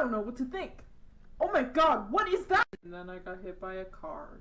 don't know what to think. Oh my god, what is that? And then I got hit by a car.